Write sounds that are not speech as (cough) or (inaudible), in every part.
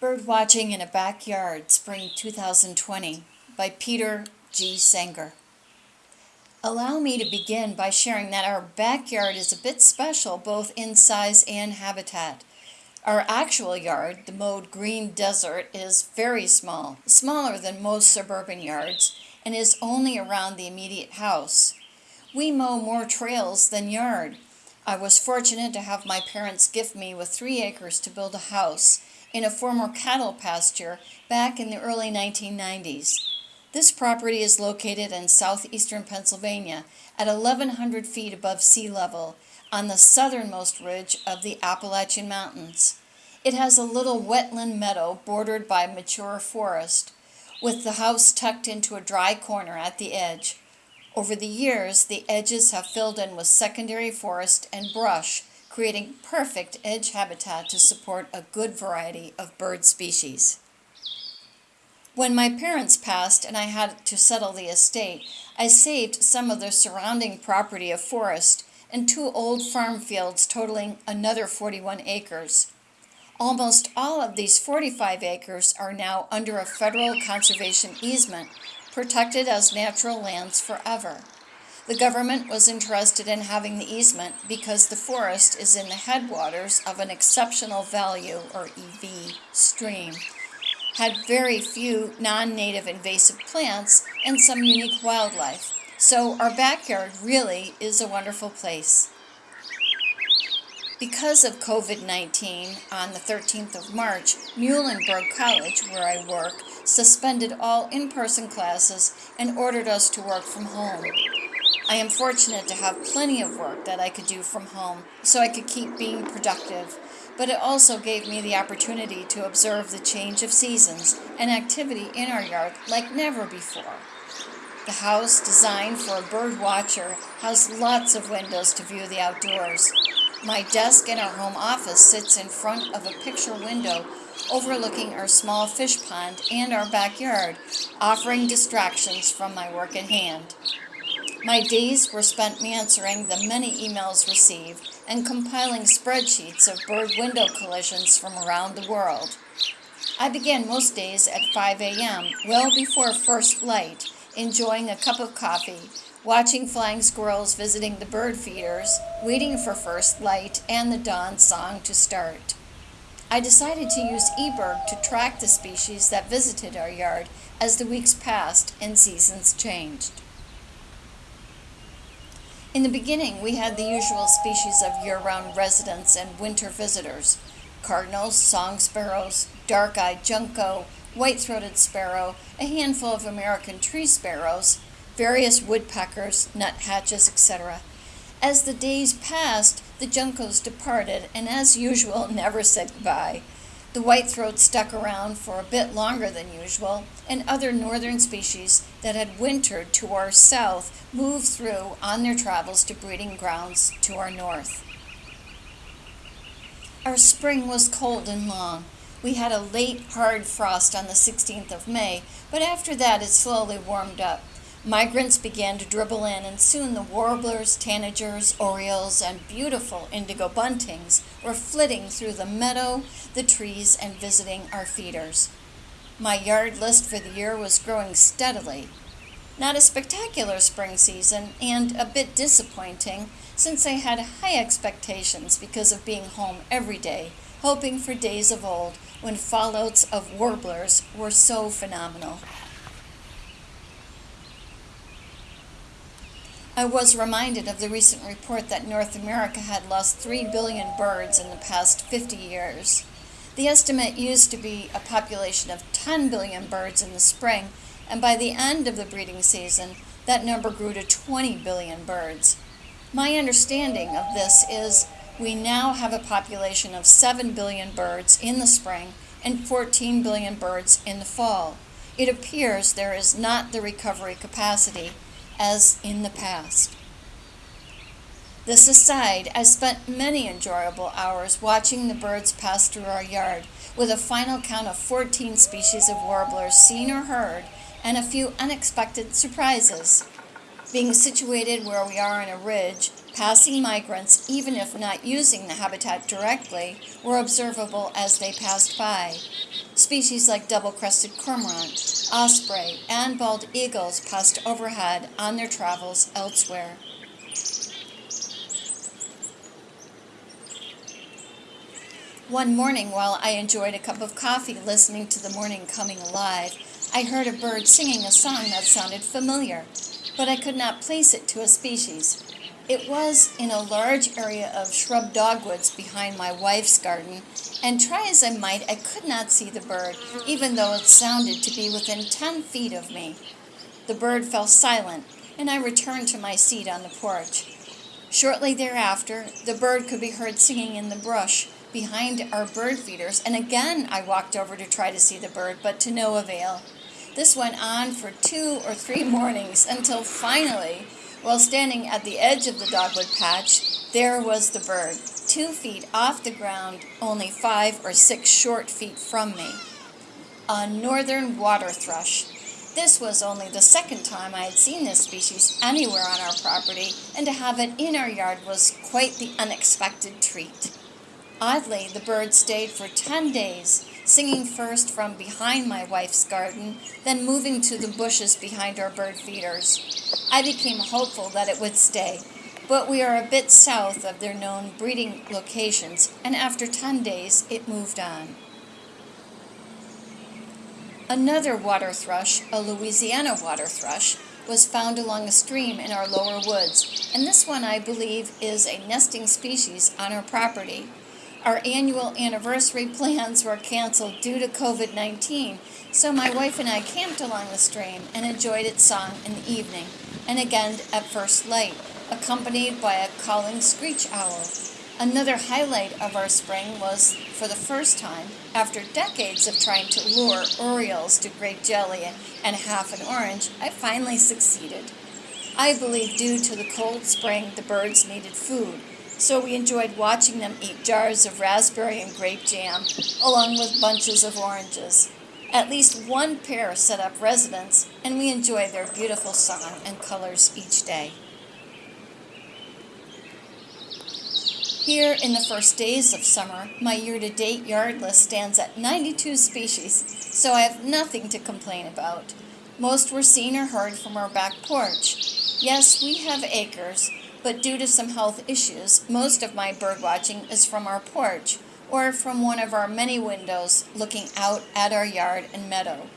Bird Watching in a Backyard, Spring 2020 by Peter G. Sanger. Allow me to begin by sharing that our backyard is a bit special both in size and habitat. Our actual yard, the mowed green desert, is very small, smaller than most suburban yards, and is only around the immediate house. We mow more trails than yard. I was fortunate to have my parents gift me with three acres to build a house in a former cattle pasture back in the early 1990s. This property is located in southeastern Pennsylvania at 1,100 feet above sea level on the southernmost ridge of the Appalachian Mountains. It has a little wetland meadow bordered by mature forest, with the house tucked into a dry corner at the edge. Over the years, the edges have filled in with secondary forest and brush creating perfect edge habitat to support a good variety of bird species. When my parents passed and I had to settle the estate, I saved some of the surrounding property of forest and two old farm fields totaling another 41 acres. Almost all of these 45 acres are now under a federal conservation easement, protected as natural lands forever. The government was interested in having the easement because the forest is in the headwaters of an exceptional value, or EV, stream, had very few non-native invasive plants and some unique wildlife. So our backyard really is a wonderful place. Because of COVID-19, on the 13th of March, Muhlenberg College, where I work, suspended all in-person classes and ordered us to work from home. I am fortunate to have plenty of work that I could do from home so I could keep being productive, but it also gave me the opportunity to observe the change of seasons and activity in our yard like never before. The house, designed for a bird watcher, has lots of windows to view the outdoors. My desk in our home office sits in front of a picture window overlooking our small fish pond and our backyard, offering distractions from my work at hand. My days were spent answering the many emails received and compiling spreadsheets of bird window collisions from around the world. I began most days at 5 a.m., well before first light, enjoying a cup of coffee, watching flying squirrels visiting the bird feeders, waiting for first light and the dawn song to start. I decided to use eBird to track the species that visited our yard as the weeks passed and seasons changed. In the beginning, we had the usual species of year-round residents and winter visitors. Cardinals, song sparrows, dark-eyed junco, white-throated sparrow, a handful of American tree sparrows, various woodpeckers, nuthatches, etc. As the days passed, the juncos departed and as usual (laughs) never said goodbye. The whitethroat stuck around for a bit longer than usual, and other northern species that had wintered to our south moved through on their travels to breeding grounds to our north. Our spring was cold and long. We had a late, hard frost on the 16th of May, but after that it slowly warmed up. Migrants began to dribble in, and soon the warblers, tanagers, orioles, and beautiful indigo buntings were flitting through the meadow, the trees, and visiting our feeders. My yard list for the year was growing steadily. Not a spectacular spring season, and a bit disappointing, since I had high expectations because of being home every day, hoping for days of old when fallouts of warblers were so phenomenal. I was reminded of the recent report that North America had lost 3 billion birds in the past 50 years. The estimate used to be a population of 10 billion birds in the spring, and by the end of the breeding season, that number grew to 20 billion birds. My understanding of this is we now have a population of 7 billion birds in the spring and 14 billion birds in the fall. It appears there is not the recovery capacity as in the past. This aside, I spent many enjoyable hours watching the birds pass through our yard, with a final count of 14 species of warblers seen or heard, and a few unexpected surprises. Being situated where we are on a ridge, passing migrants, even if not using the habitat directly, were observable as they passed by. Species like double-crested cormorant, osprey, and bald eagles passed overhead on their travels elsewhere. One morning, while I enjoyed a cup of coffee listening to the morning coming alive, I heard a bird singing a song that sounded familiar, but I could not place it to a species. It was in a large area of shrub dogwoods behind my wife's garden, and try as I might, I could not see the bird, even though it sounded to be within ten feet of me. The bird fell silent, and I returned to my seat on the porch. Shortly thereafter, the bird could be heard singing in the brush behind our bird feeders, and again I walked over to try to see the bird, but to no avail. This went on for two or three (laughs) mornings until finally while standing at the edge of the dogwood patch, there was the bird, two feet off the ground, only five or six short feet from me. A northern water thrush. This was only the second time I had seen this species anywhere on our property, and to have it in our yard was quite the unexpected treat. Oddly, the bird stayed for ten days, singing first from behind my wife's garden, then moving to the bushes behind our bird feeders. I became hopeful that it would stay, but we are a bit south of their known breeding locations, and after 10 days it moved on. Another water thrush, a Louisiana water thrush, was found along a stream in our lower woods, and this one I believe is a nesting species on our property. Our annual anniversary plans were canceled due to COVID 19, so my wife and I camped along the stream and enjoyed its song in the evening, and again at first light, accompanied by a calling screech owl. Another highlight of our spring was, for the first time, after decades of trying to lure orioles to grape jelly and half an orange, I finally succeeded. I believe due to the cold spring, the birds needed food, so we enjoyed watching them eat jars of raspberry and grape jam, along with bunches of oranges. At least one pair set up residence, and we enjoy their beautiful song and colors each day. Here in the first days of summer, my year-to-date yard list stands at 92 species, so I have nothing to complain about. Most were seen or heard from our back porch. Yes, we have acres, but due to some health issues, most of my bird watching is from our porch or from one of our many windows looking out at our yard and meadow.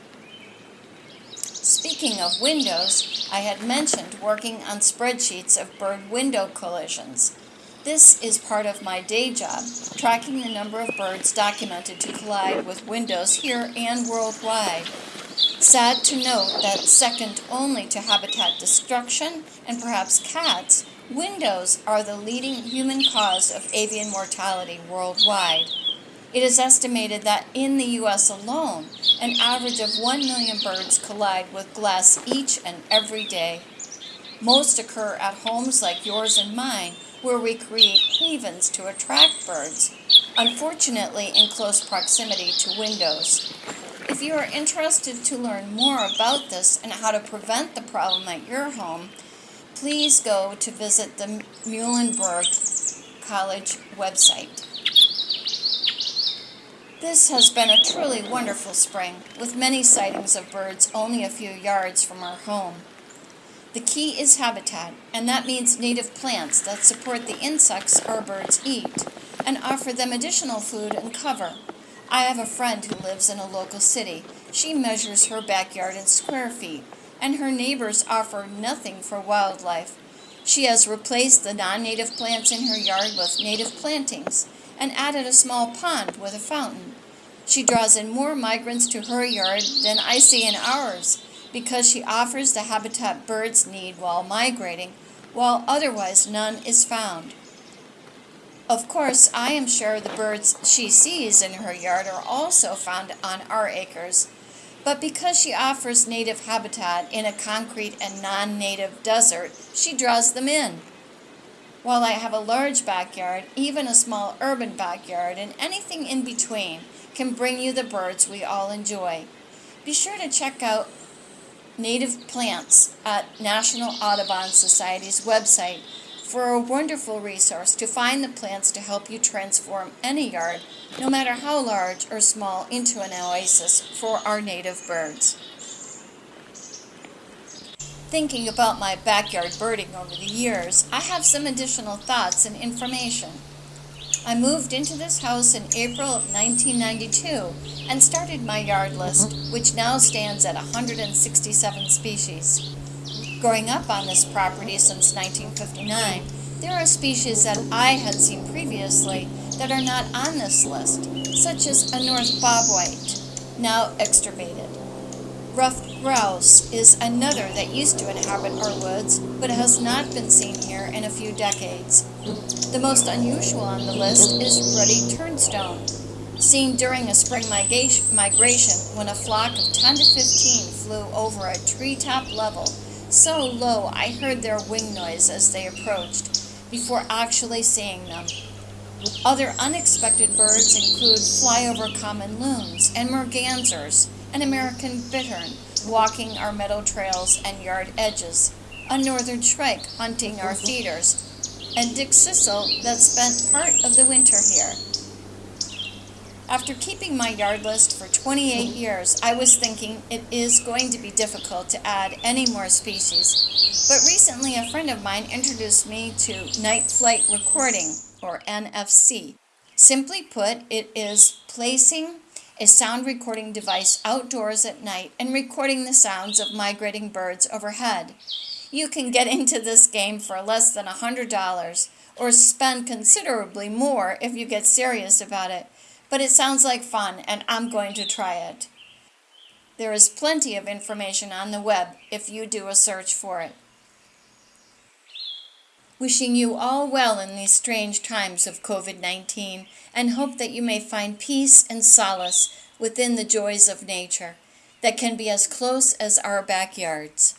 Speaking of windows, I had mentioned working on spreadsheets of bird window collisions. This is part of my day job, tracking the number of birds documented to collide with windows here and worldwide. Sad to note that second only to habitat destruction and perhaps cats, Windows are the leading human cause of avian mortality worldwide. It is estimated that in the U.S. alone, an average of 1 million birds collide with glass each and every day. Most occur at homes like yours and mine, where we create havens to attract birds, unfortunately in close proximity to windows. If you are interested to learn more about this and how to prevent the problem at your home, please go to visit the Muhlenberg College website. This has been a truly wonderful spring, with many sightings of birds only a few yards from our home. The key is habitat, and that means native plants that support the insects our birds eat and offer them additional food and cover. I have a friend who lives in a local city. She measures her backyard in square feet and her neighbors offer nothing for wildlife. She has replaced the non-native plants in her yard with native plantings and added a small pond with a fountain. She draws in more migrants to her yard than I see in ours because she offers the habitat birds need while migrating, while otherwise none is found. Of course, I am sure the birds she sees in her yard are also found on our acres, but because she offers native habitat in a concrete and non-native desert, she draws them in. While I have a large backyard, even a small urban backyard, and anything in between can bring you the birds we all enjoy. Be sure to check out native plants at National Audubon Society's website for a wonderful resource to find the plants to help you transform any yard, no matter how large or small, into an oasis for our native birds. Thinking about my backyard birding over the years, I have some additional thoughts and information. I moved into this house in April of 1992 and started my yard list, which now stands at 167 species. Growing up on this property since 1959, there are species that I had seen previously that are not on this list, such as a North bobwhite, now extirpated. Ruffed grouse is another that used to inhabit our woods, but has not been seen here in a few decades. The most unusual on the list is ruddy turnstone, seen during a spring migration when a flock of 10 to 15 flew over a treetop level so low I heard their wing noise as they approached, before actually seeing them. Other unexpected birds include flyover common loons and mergansers, an American bittern walking our meadow trails and yard edges, a northern shrike hunting our feeders, and dickcissel that spent part of the winter here. After keeping my yard list for 28 years, I was thinking it is going to be difficult to add any more species. But recently, a friend of mine introduced me to night flight recording, or NFC. Simply put, it is placing a sound recording device outdoors at night and recording the sounds of migrating birds overhead. You can get into this game for less than $100 or spend considerably more if you get serious about it but it sounds like fun and I'm going to try it. There is plenty of information on the web if you do a search for it. Wishing you all well in these strange times of COVID-19 and hope that you may find peace and solace within the joys of nature that can be as close as our backyards.